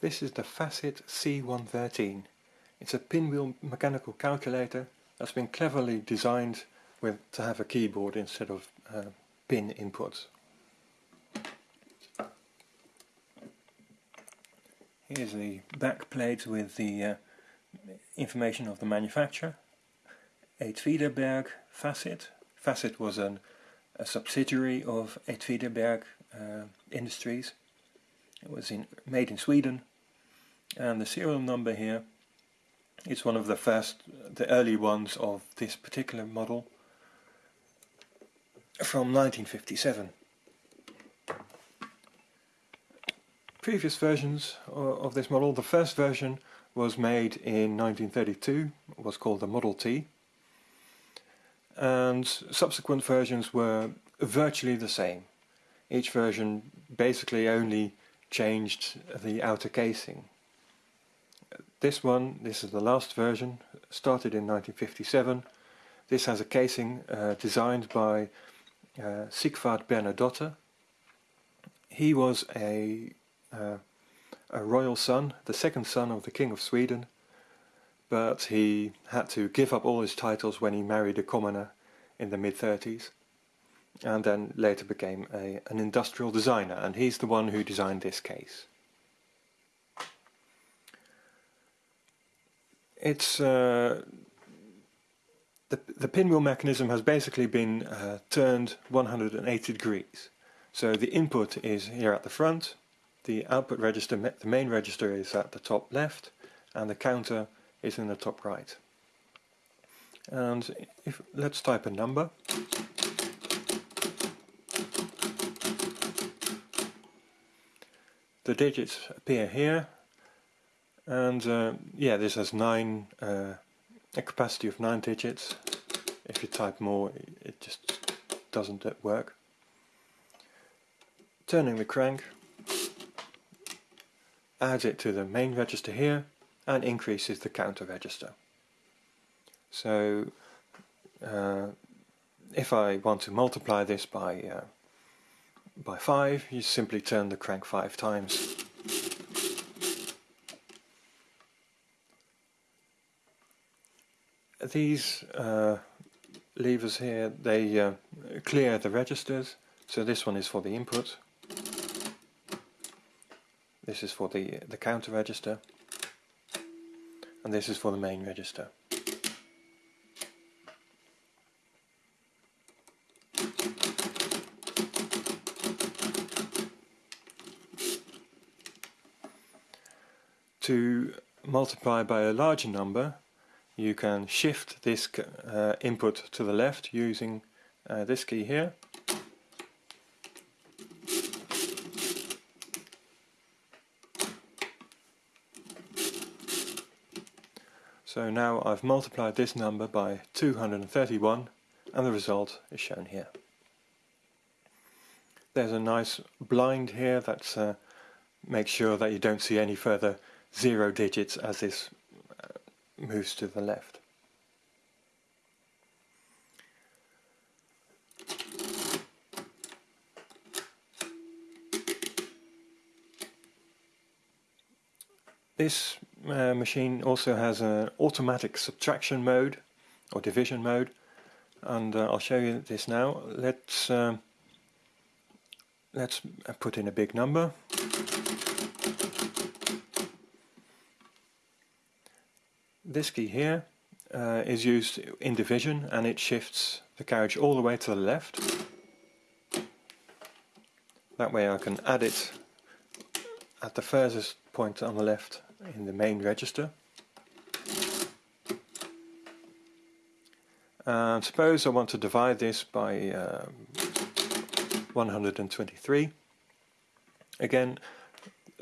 This is the Facit C113. It's a pinwheel mechanical calculator that's been cleverly designed with to have a keyboard instead of uh, pin inputs. Here's the back plate with the uh, information of the manufacturer. Åtvidaberg Facit. Facit was an, a subsidiary of Åtvidaberg uh, Industries. It was in, made in Sweden and the serial number here is one of the first, the early ones of this particular model from 1957. Previous versions of this model, the first version was made in 1932, was called the Model T and subsequent versions were virtually the same. Each version basically only changed the outer casing. This one, this is the last version, started in 1957. This has a casing uh, designed by uh, Sigvard Bernadotte. He was a, uh, a royal son, the second son of the King of Sweden, but he had to give up all his titles when he married a commoner in the mid-30s and then later became a, an industrial designer and he's the one who designed this case. It's uh, the, the pinwheel mechanism has basically been uh, turned 180 degrees. So the input is here at the front, the output register, the main register is at the top left and the counter is in the top right. And if let's type a number. The digits appear here and uh, yeah this has nine uh, a capacity of nine digits. If you type more it just doesn't work. Turning the crank. Adds it to the main register here and increases the counter register. So uh, if I want to multiply this by uh, by 5 you simply turn the crank 5 times these uh, levers here, they uh, clear the registers. So this one is for the input. This is for the, the counter register. And this is for the main register. To multiply by a larger number, you can shift this uh, input to the left using uh, this key here. So now I've multiplied this number by 231 and the result is shown here. There's a nice blind here that uh, makes sure that you don't see any further zero digits as this moves to the left. This uh, machine also has an automatic subtraction mode or division mode and uh, I'll show you this now. Let's um, let's put in a big number This key here uh, is used in division and it shifts the carriage all the way to the left. That way I can add it at the furthest point on the left in the main register. And suppose I want to divide this by uh, 123. Again,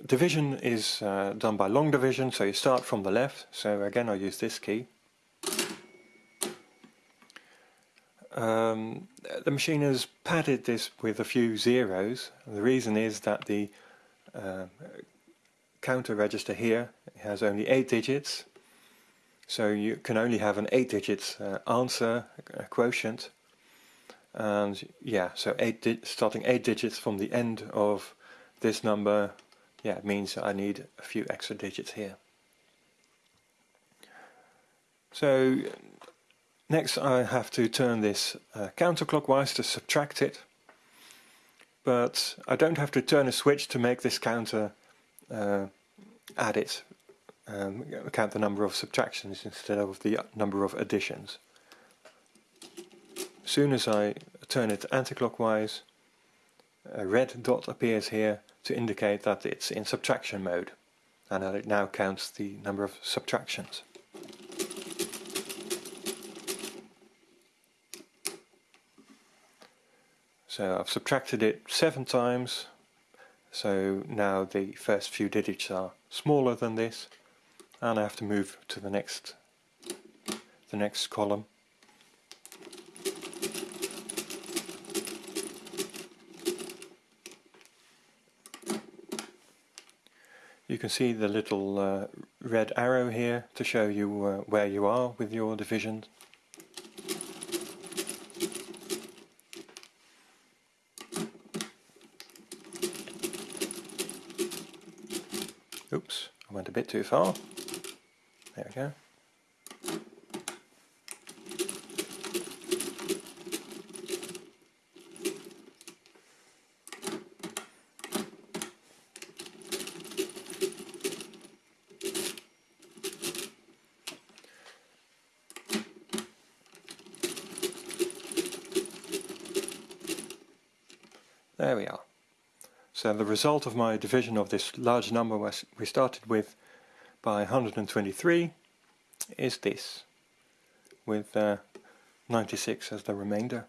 division is uh, done by long division, so you start from the left. So again, I use this key. Um, the machine has padded this with a few zeros. The reason is that the uh, counter register here has only 8 digits. So you can only have an 8 digits uh, answer quotient. And yeah, so eight starting 8 digits from the end of this number yeah, it means I need a few extra digits here. So next I have to turn this uh, counterclockwise to subtract it but I don't have to turn a switch to make this counter uh, add it, um, count the number of subtractions instead of the number of additions. As soon as I turn it anti-clockwise, a red dot appears here to indicate that it's in subtraction mode and that it now counts the number of subtractions. So I've subtracted it seven times, so now the first few digits are smaller than this, and I have to move to the next, the next column. You can see the little uh, red arrow here to show you uh, where you are with your division Oops, I went a bit too far. There we go. There we are. So the result of my division of this large number we started with by 123 is this, with uh, 96 as the remainder.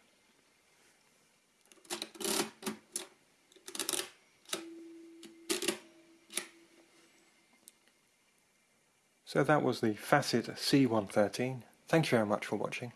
So that was the Facit C113. Thank you very much for watching.